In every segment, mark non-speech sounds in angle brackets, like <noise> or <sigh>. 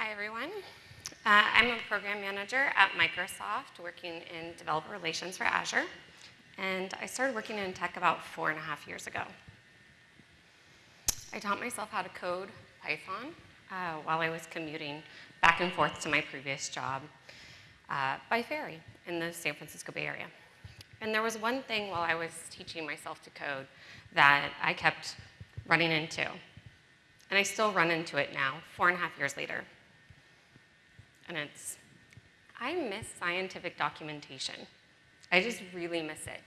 Hi, everyone. Uh, I'm a program manager at Microsoft working in developer relations for Azure. And I started working in tech about four and a half years ago. I taught myself how to code Python uh, while I was commuting back and forth to my previous job uh, by ferry in the San Francisco Bay Area. And there was one thing while I was teaching myself to code that I kept running into. And I still run into it now, four and a half years later. And it's, I miss scientific documentation. I just really miss it.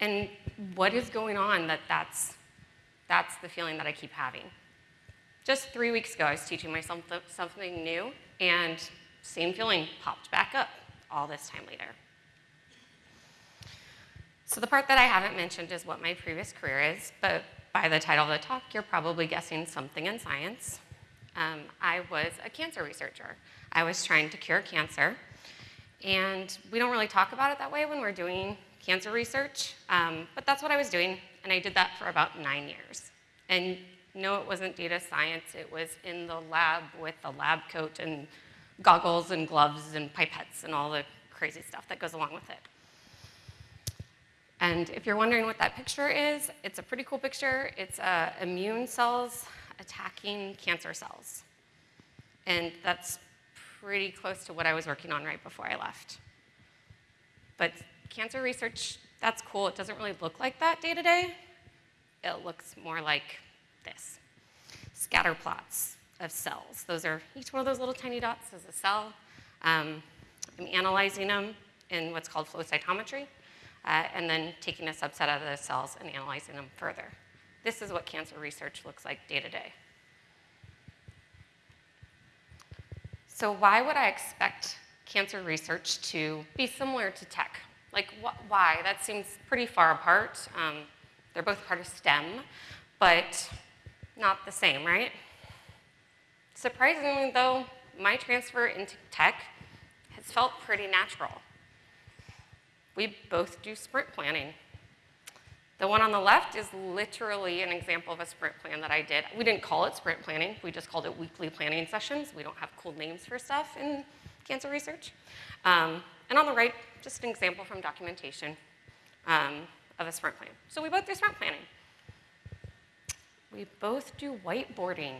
And what is going on that that's, that's the feeling that I keep having? Just three weeks ago, I was teaching myself something new, and same feeling popped back up all this time later. So the part that I haven't mentioned is what my previous career is, but by the title of the talk, you're probably guessing something in science. Um, I was a cancer researcher. I was trying to cure cancer, and we don't really talk about it that way when we're doing cancer research, um, but that's what I was doing, and I did that for about nine years. And no, it wasn't data science, it was in the lab with a lab coat and goggles and gloves and pipettes and all the crazy stuff that goes along with it. And if you're wondering what that picture is, it's a pretty cool picture. It's uh, immune cells attacking cancer cells. And that's pretty close to what I was working on right before I left. But cancer research, that's cool. It doesn't really look like that day to day. It looks more like this. Scatter plots of cells. Those are, each one of those little tiny dots is a cell. Um, I'm analyzing them in what's called flow cytometry uh, and then taking a subset of those cells and analyzing them further. This is what cancer research looks like day to day. So why would I expect cancer research to be similar to tech? Like, wh why? That seems pretty far apart. Um, they're both part of STEM, but not the same, right? Surprisingly, though, my transfer into tech has felt pretty natural. We both do sprint planning. The one on the left is literally an example of a sprint plan that I did. We didn't call it sprint planning. We just called it weekly planning sessions. We don't have cool names for stuff in cancer research. Um, and on the right, just an example from documentation um, of a sprint plan. So we both do sprint planning. We both do whiteboarding.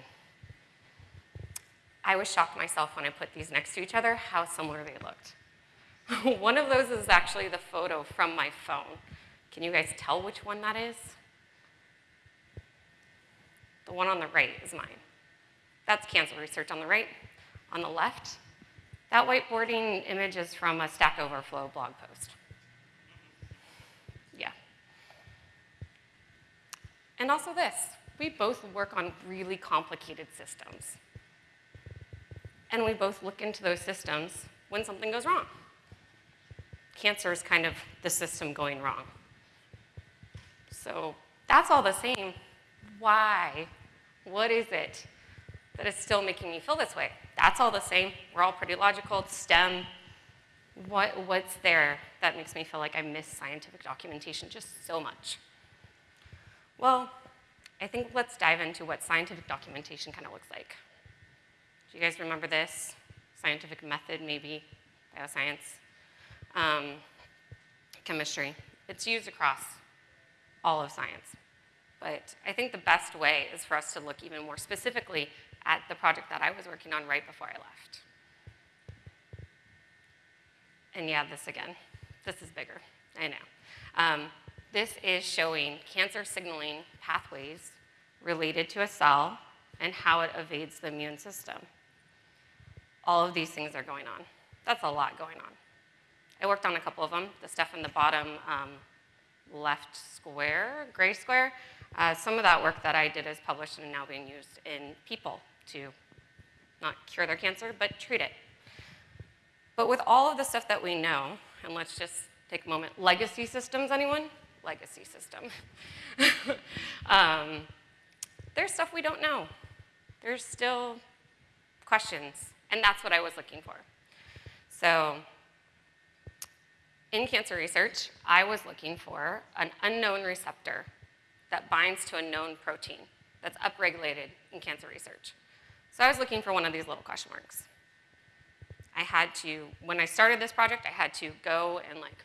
I was shocked myself when I put these next to each other how similar they looked. <laughs> one of those is actually the photo from my phone. Can you guys tell which one that is? The one on the right is mine. That's cancer research on the right. On the left, that whiteboarding image is from a Stack Overflow blog post. Yeah. And also this, we both work on really complicated systems. And we both look into those systems when something goes wrong cancer is kind of the system going wrong. So that's all the same. Why? What is it that is still making me feel this way? That's all the same. We're all pretty logical. It's STEM. What, what's there that makes me feel like I miss scientific documentation just so much? Well, I think let's dive into what scientific documentation kind of looks like. Do you guys remember this? Scientific method, maybe, bioscience um, chemistry. It's used across all of science. But I think the best way is for us to look even more specifically at the project that I was working on right before I left. And yeah, this again. This is bigger, I know. Um, this is showing cancer signaling pathways related to a cell and how it evades the immune system. All of these things are going on. That's a lot going on. I worked on a couple of them. The stuff in the bottom um, left square, gray square, uh, some of that work that I did is published and now being used in people to not cure their cancer, but treat it. But with all of the stuff that we know, and let's just take a moment, legacy systems, anyone? Legacy system. <laughs> um, there's stuff we don't know. There's still questions, and that's what I was looking for. So in cancer research, I was looking for an unknown receptor that binds to a known protein that's upregulated in cancer research. So I was looking for one of these little question marks. I had to, when I started this project, I had to go and like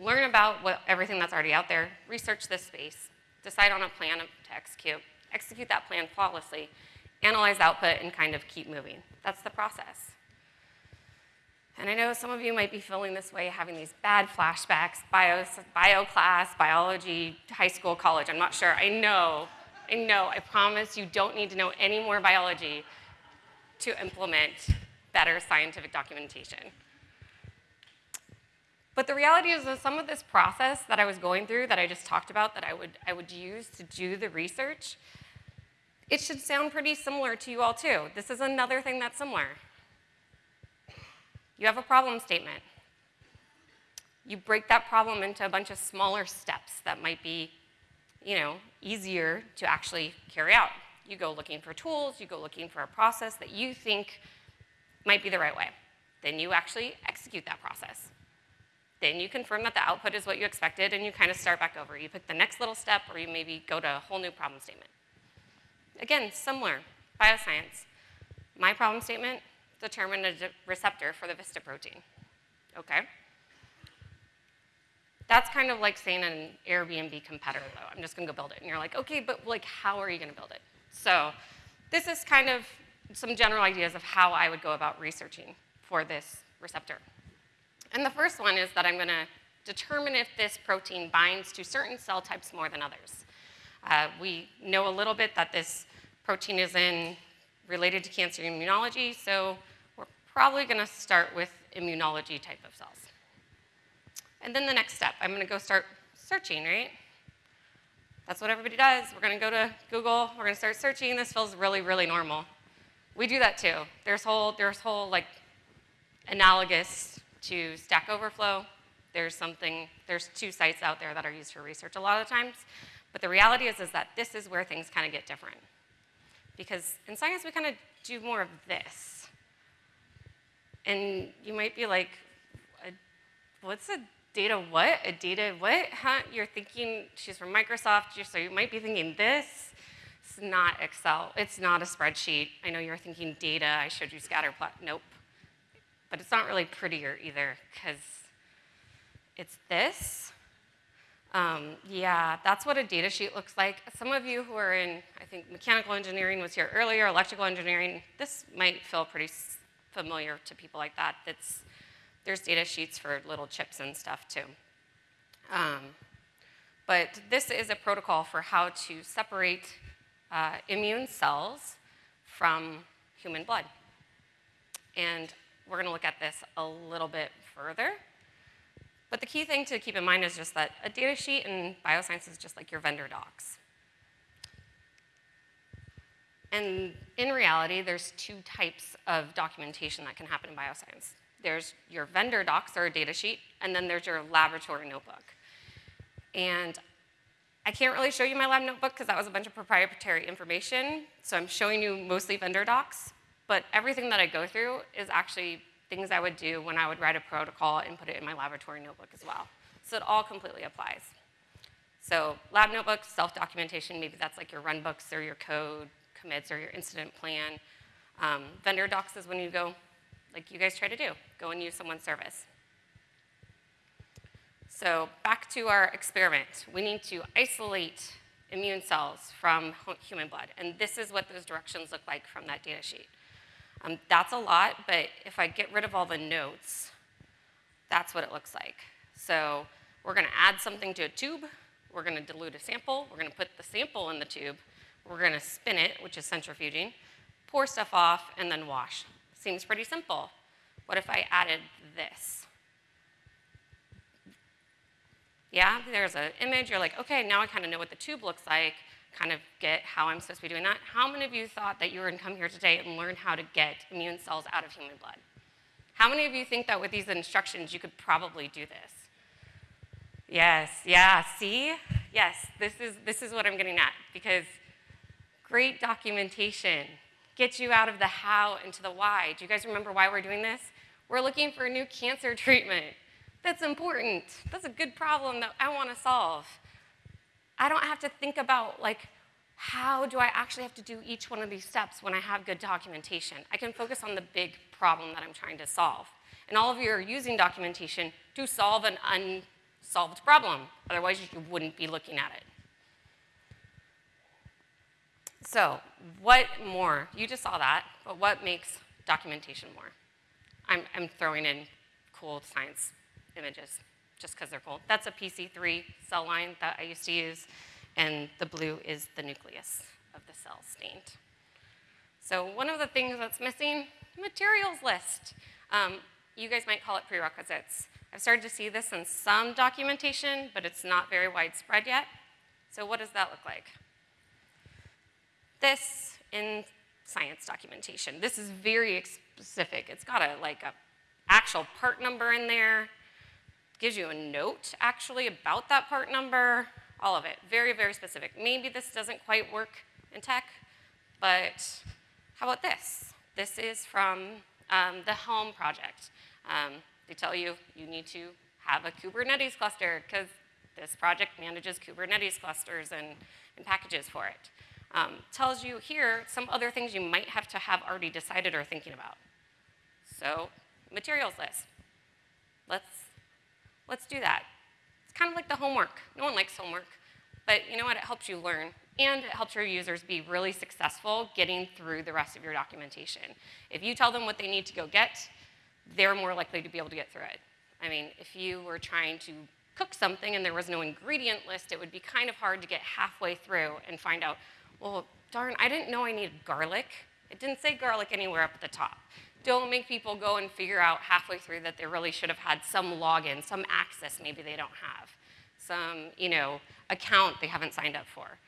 learn about what, everything that's already out there, research this space, decide on a plan to execute, execute that plan flawlessly, analyze output, and kind of keep moving. That's the process. And I know some of you might be feeling this way, having these bad flashbacks, bio, bio class, biology, high school, college, I'm not sure. I know, I know, I promise you don't need to know any more biology to implement better scientific documentation. But the reality is that some of this process that I was going through, that I just talked about, that I would, I would use to do the research, it should sound pretty similar to you all too. This is another thing that's similar. You have a problem statement. You break that problem into a bunch of smaller steps that might be, you know, easier to actually carry out. You go looking for tools, you go looking for a process that you think might be the right way. Then you actually execute that process. Then you confirm that the output is what you expected and you kind of start back over. You pick the next little step or you maybe go to a whole new problem statement. Again, similar, bioscience. My problem statement, determine a receptor for the VISTA protein. Okay? That's kind of like saying an Airbnb competitor, though. I'm just gonna go build it. And you're like, okay, but like, how are you gonna build it? So this is kind of some general ideas of how I would go about researching for this receptor. And the first one is that I'm going to determine if this protein binds to certain cell types more than others. Uh, we know a little bit that this protein is in related to cancer immunology, so probably going to start with immunology type of cells. And then the next step, I'm going to go start searching, right? That's what everybody does. We're going to go to Google, we're going to start searching. This feels really, really normal. We do that too. There's whole, there's whole like analogous to Stack Overflow. There's something, there's two sites out there that are used for research a lot of times. But the reality is, is that this is where things kind of get different. Because in science, we kind of do more of this. And you might be like, what's a data what? A data what? Huh? You're thinking, she's from Microsoft, so you might be thinking this. It's not Excel. It's not a spreadsheet. I know you're thinking data. I showed you scatter plot. Nope. But it's not really prettier either because it's this. Um, yeah, that's what a data sheet looks like. Some of you who are in, I think mechanical engineering was here earlier, electrical engineering, this might feel pretty familiar to people like that. It's, there's data sheets for little chips and stuff too. Um, but this is a protocol for how to separate uh, immune cells from human blood. And we're going to look at this a little bit further. But the key thing to keep in mind is just that a data sheet in bioscience is just like your vendor docs. And in reality, there's two types of documentation that can happen in bioscience. There's your vendor docs or a data sheet, and then there's your laboratory notebook. And I can't really show you my lab notebook because that was a bunch of proprietary information. So I'm showing you mostly vendor docs. But everything that I go through is actually things I would do when I would write a protocol and put it in my laboratory notebook as well. So it all completely applies. So lab notebooks, self-documentation, maybe that's like your run books or your code commits or your incident plan. Um, vendor docs is when you go, like you guys try to do, go and use someone's service. So back to our experiment. We need to isolate immune cells from human blood. And this is what those directions look like from that data sheet. Um, that's a lot, but if I get rid of all the notes, that's what it looks like. So we're to add something to a tube. We're to dilute a sample. We're to put the sample in the tube. We're going to spin it, which is centrifuging, pour stuff off, and then wash. Seems pretty simple. What if I added this? Yeah, there's an image, you're like, okay, now I kind of know what the tube looks like, kind of get how I'm supposed to be doing that. How many of you thought that you were gonna come here today and learn how to get immune cells out of human blood? How many of you think that with these instructions you could probably do this? Yes, yeah, see? Yes, this is, this is what I'm getting at because great documentation gets you out of the how into the why. Do you guys remember why we're doing this? We're looking for a new cancer <laughs> treatment. That's important. That's a good problem that I want to solve. I don't have to think about like how do I actually have to do each one of these steps when I have good documentation? I can focus on the big problem that I'm trying to solve. And all of you are using documentation to solve an unsolved problem. Otherwise, you wouldn't be looking at it. So, what more? You just saw that, but what makes documentation more? I'm, I'm throwing in cool science images just because they're cool. That's a PC3 cell line that I used to use, and the blue is the nucleus of the cell stained. So one of the things that's missing, materials list. Um, you guys might call it prerequisites. I've started to see this in some documentation, but it's not very widespread yet. So what does that look like? This in science documentation. This is very specific. It's got a like a actual part number in there, gives you a note actually about that part number, all of it. Very, very specific. Maybe this doesn't quite work in tech, but how about this? This is from um, the Helm project. Um, they tell you you need to have a Kubernetes cluster because this project manages Kubernetes clusters and, and packages for it. Um, tells you here some other things you might have to have already decided or thinking about. So materials list. Let's, let's do that. It's kind of like the homework. No one likes homework, but you know what? It helps you learn and it helps your users be really successful getting through the rest of your documentation. If you tell them what they need to go get, they're more likely to be able to get through it. I mean, if you were trying to cook something and there was no ingredient list, it would be kind of hard to get halfway through and find out, well, darn, I didn't know I needed garlic. It didn't say garlic anywhere up at the top. Don't make people go and figure out halfway through that they really should have had some login, some access maybe they don't have, some, you know, account they haven't signed up for.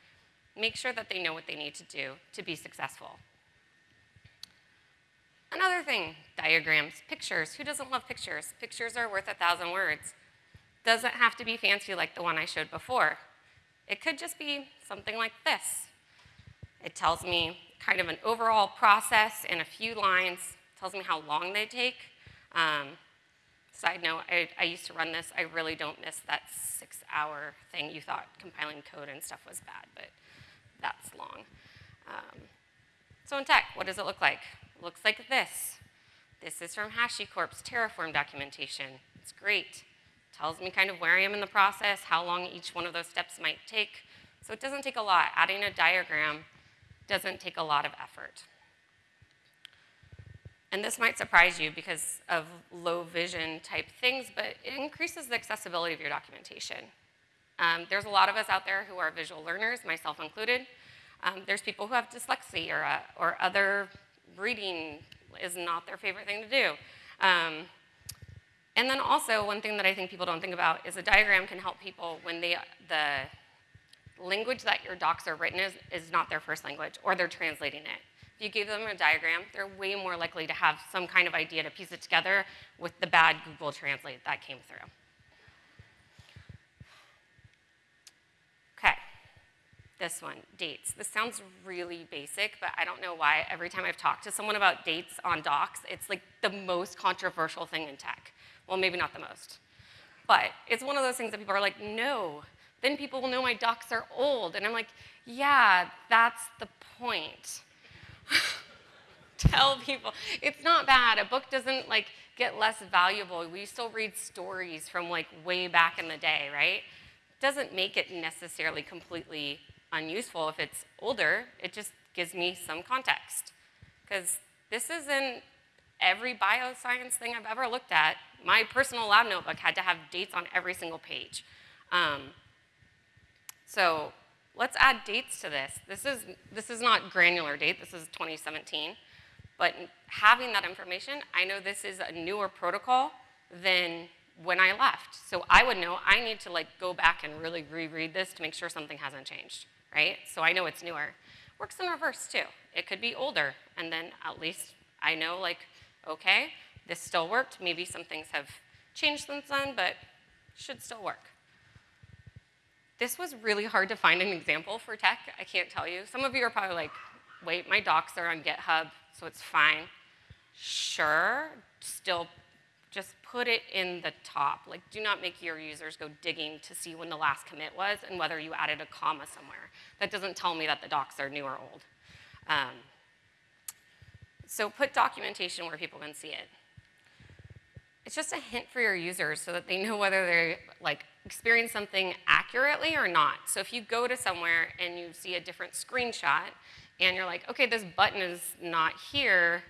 Make sure that they know what they need to do to be successful. Another thing, diagrams, pictures. Who doesn't love pictures? Pictures are worth a thousand words. Doesn't have to be fancy like the one I showed before. It could just be something like this. It tells me kind of an overall process in a few lines, tells me how long they take. Um, side note, I, I, used to run this. I really don't miss that six hour thing. You thought compiling code and stuff was bad, but that's long. Um, so in tech, what does it look like? It looks like this. This is from HashiCorp's Terraform documentation. It's great. It tells me kind of where I am in the process, how long each one of those steps might take. So it doesn't take a lot. Adding a diagram doesn't take a lot of effort. And this might surprise you because of low vision type things, but it increases the accessibility of your documentation. Um, there's a lot of us out there who are visual learners, myself included. Um, there's people who have dyslexia or, uh, or other reading is not their favorite thing to do. Um, and then also, one thing that I think people don't think about is a diagram can help people when they, the language that your docs are written is, is not their first language, or they're translating it. If you give them a diagram, they're way more likely to have some kind of idea to piece it together with the bad Google Translate that came through. Okay, this one, dates. This sounds really basic, but I don't know why every time I've talked to someone about dates on docs, it's like the most controversial thing in tech. Well, maybe not the most. But it's one of those things that people are like, no, then people will know my docs are old. And I'm like, yeah, that's the point. <laughs> Tell people, it's not bad. A book doesn't like get less valuable. We still read stories from like way back in the day, right? Doesn't make it necessarily completely unuseful if it's older. It just gives me some context. Because this isn't every bioscience thing I've ever looked at. My personal lab notebook had to have dates on every single page. Um, so let's add dates to this. This is, this is not granular date, this is 2017. But having that information, I know this is a newer protocol than when I left. So I would know I need to like go back and really reread this to make sure something hasn't changed, right? So I know it's newer. Works in reverse too. It could be older, and then at least I know like, okay, this still worked. Maybe some things have changed since then, but should still work. This was really hard to find an example for tech, I can't tell you. Some of you are probably like, wait, my docs are on GitHub, so it's fine. Sure, still just put it in the top. Like, do not make your users go digging to see when the last commit was and whether you added a comma somewhere. That doesn't tell me that the docs are new or old. Um, so put documentation where people can see it. It's just a hint for your users so that they know whether they're like experience something accurately or not. So if you go to somewhere and you see a different screenshot and you're like, okay, this button is not here,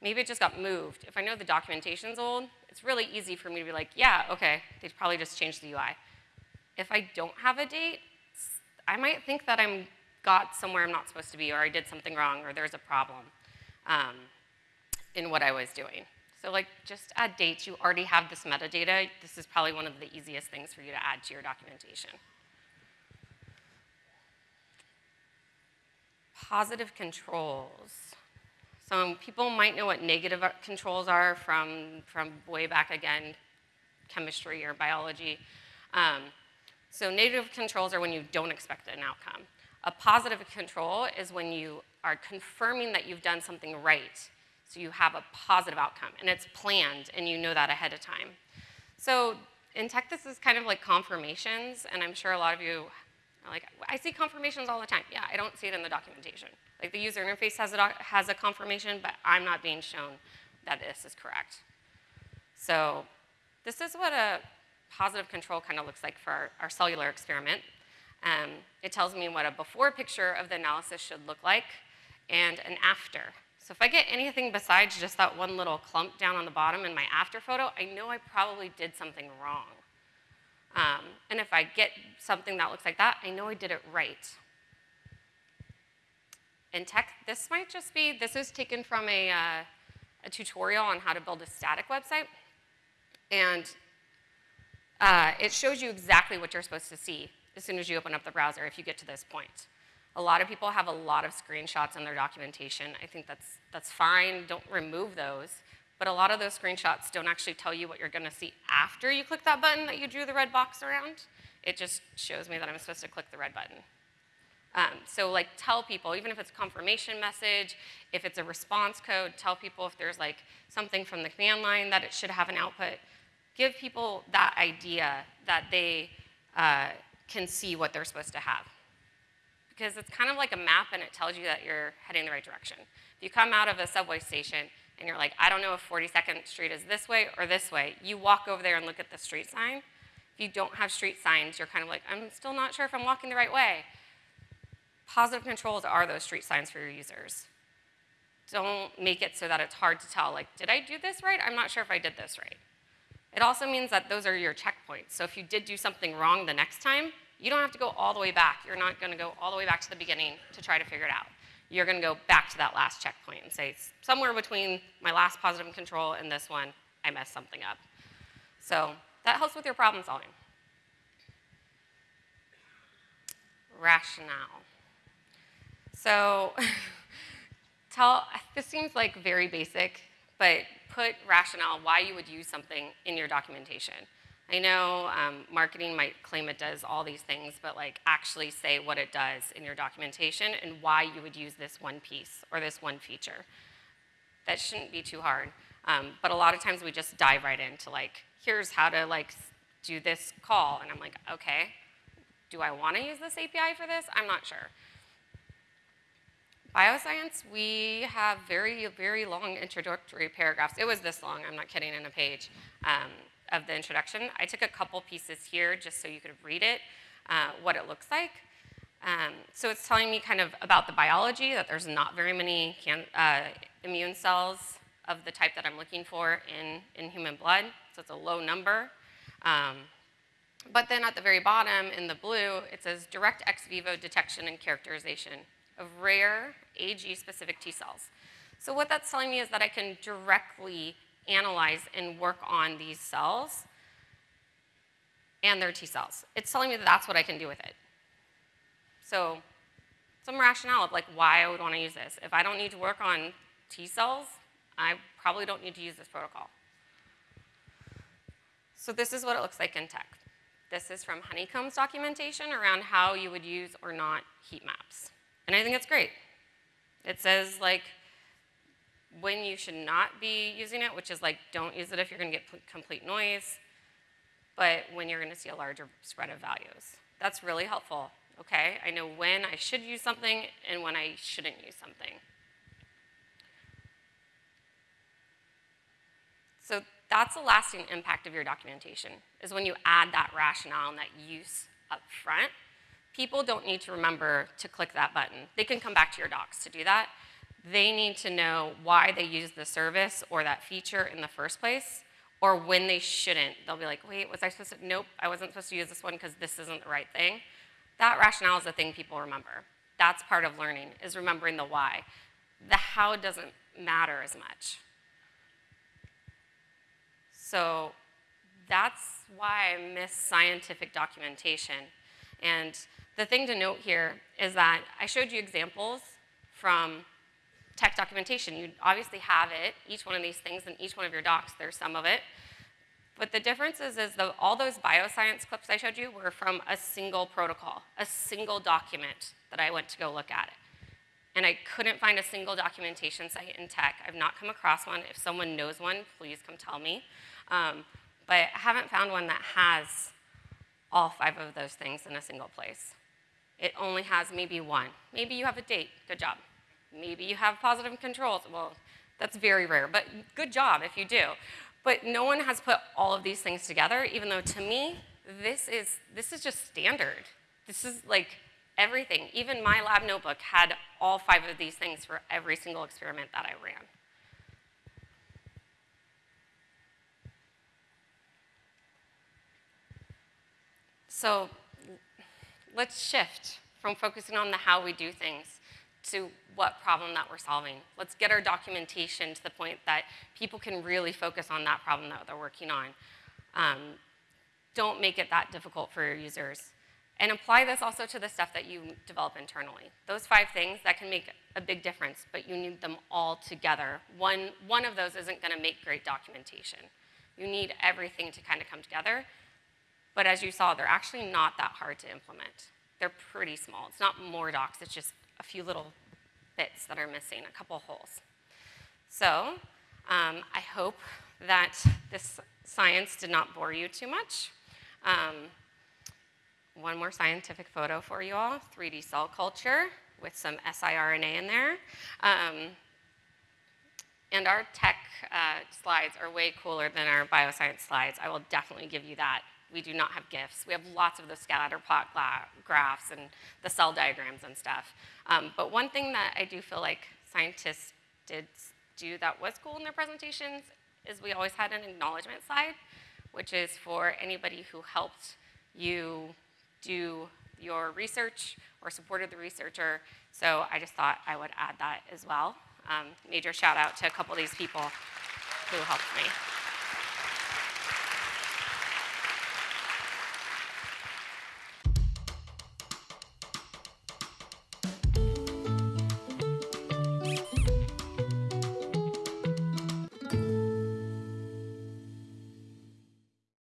maybe it just got moved. If I know the documentation's old, it's really easy for me to be like, yeah, okay, they probably just changed the UI. If I don't have a date, I might think that I'm got somewhere I'm not supposed to be or I did something wrong or there's a problem um, in what I was doing. So like just add dates. You already have this metadata. This is probably one of the easiest things for you to add to your documentation. Positive controls. So people might know what negative controls are from, from way back again, chemistry or biology. Um, so negative controls are when you don't expect an outcome. A positive control is when you are confirming that you've done something right so you have a positive outcome, and it's planned, and you know that ahead of time. So in tech, this is kind of like confirmations, and I'm sure a lot of you are like, I see confirmations all the time. Yeah, I don't see it in the documentation. Like the user interface has a, has a confirmation, but I'm not being shown that this is correct. So this is what a positive control kind of looks like for our, our cellular experiment. Um, it tells me what a before picture of the analysis should look like and an after. So if I get anything besides just that one little clump down on the bottom in my after photo, I know I probably did something wrong. Um, and if I get something that looks like that, I know I did it right. In tech, this might just be, this is taken from a, uh, a tutorial on how to build a static website. And uh, it shows you exactly what you're supposed to see as soon as you open up the browser if you get to this point. A lot of people have a lot of screenshots in their documentation. I think that's, that's fine, don't remove those. But a lot of those screenshots don't actually tell you what you're gonna see after you click that button that you drew the red box around. It just shows me that I'm supposed to click the red button. Um, so like tell people, even if it's a confirmation message, if it's a response code, tell people if there's like something from the command line that it should have an output. Give people that idea that they uh, can see what they're supposed to have because it's kind of like a map and it tells you that you're heading the right direction. If you come out of a subway station and you're like, I don't know if 42nd Street is this way or this way, you walk over there and look at the street sign. If you don't have street signs, you're kind of like, I'm still not sure if I'm walking the right way. Positive controls are those street signs for your users. Don't make it so that it's hard to tell, like, did I do this right? I'm not sure if I did this right. It also means that those are your checkpoints. So if you did do something wrong the next time, you don't have to go all the way back. You're not going to go all the way back to the beginning to try to figure it out. You're going to go back to that last checkpoint and say, somewhere between my last positive control and this one, I messed something up. So that helps with your problem solving. Rationale. So <laughs> tell, this seems like very basic, but put rationale, why you would use something in your documentation. I know um, marketing might claim it does all these things, but like actually say what it does in your documentation and why you would use this one piece or this one feature. That shouldn't be too hard. Um, but a lot of times we just dive right into like, here's how to like do this call. And I'm like, okay, do I want to use this API for this? I'm not sure. Bioscience, we have very, very long introductory paragraphs. It was this long, I'm not kidding, in a page. Um, of the introduction. I took a couple pieces here just so you could read it, uh, what it looks like. Um, so it's telling me kind of about the biology, that there's not very many can, uh, immune cells of the type that I'm looking for in, in human blood, so it's a low number. Um, but then at the very bottom in the blue, it says direct ex vivo detection and characterization of rare AG-specific T cells. So what that's telling me is that I can directly analyze and work on these cells and their T cells. It's telling me that that's what I can do with it. So some rationale of like why I would want to use this. If I don't need to work on T cells, I probably don't need to use this protocol. So this is what it looks like in tech. This is from Honeycomb's documentation around how you would use or not heat maps. And I think it's great. It says like when you should not be using it, which is like don't use it if you're going to get complete noise, but when you're going to see a larger spread of values. That's really helpful, okay? I know when I should use something and when I shouldn't use something. So that's the lasting impact of your documentation, is when you add that rationale and that use up front. People don't need to remember to click that button. They can come back to your docs to do that. They need to know why they use the service or that feature in the first place, or when they shouldn't. They'll be like, wait, was I supposed to? Nope, I wasn't supposed to use this one because this isn't the right thing. That rationale is the thing people remember. That's part of learning, is remembering the why. The how doesn't matter as much. So that's why I miss scientific documentation. And the thing to note here is that I showed you examples from tech documentation. You obviously have it, each one of these things in each one of your docs, there's some of it. But the difference is, is the, all those bioscience clips I showed you were from a single protocol, a single document that I went to go look at and I couldn't find a single documentation site in tech. I've not come across one. If someone knows one, please come tell me. Um, but I haven't found one that has all five of those things in a single place. It only has maybe one. Maybe you have a date, good job. Maybe you have positive controls, well, that's very rare, but good job if you do. But no one has put all of these things together, even though to me, this is, this is just standard. This is like everything. Even my lab notebook had all five of these things for every single experiment that I ran. So let's shift from focusing on the how we do things to what problem that we're solving. Let's get our documentation to the point that people can really focus on that problem that they're working on. Um, don't make it that difficult for your users. And apply this also to the stuff that you develop internally. Those five things that can make a big difference, but you need them all together. One, one of those isn't gonna make great documentation. You need everything to kind of come together. But as you saw, they're actually not that hard to implement. They're pretty small. It's not more docs, it's just a few little bits that are missing, a couple holes. So um, I hope that this science did not bore you too much. Um, one more scientific photo for you all, 3D cell culture with some siRNA in there. Um, and our tech uh, slides are way cooler than our bioscience slides. I will definitely give you that. We do not have GIFs. We have lots of the scatter plot graphs and the cell diagrams and stuff. Um, but one thing that I do feel like scientists did do that was cool in their presentations is we always had an acknowledgement slide, which is for anybody who helped you do your research or supported the researcher. So I just thought I would add that as well. Um, major shout out to a couple of these people who helped me.